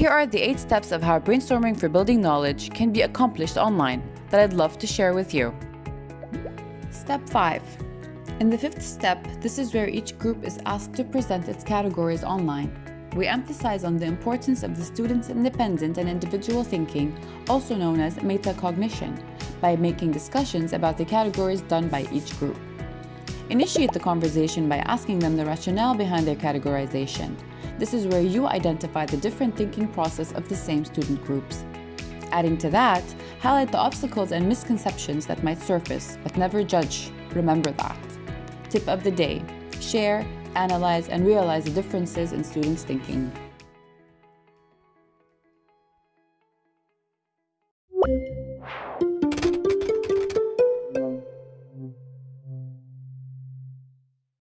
Here are the 8 steps of how brainstorming for building knowledge can be accomplished online that I'd love to share with you. Step 5. In the fifth step, this is where each group is asked to present its categories online. We emphasize on the importance of the student's independent and individual thinking, also known as metacognition, by making discussions about the categories done by each group. Initiate the conversation by asking them the rationale behind their categorization. This is where you identify the different thinking process of the same student groups. Adding to that, highlight the obstacles and misconceptions that might surface, but never judge. Remember that. Tip of the day, share, analyze, and realize the differences in students' thinking. Thank you.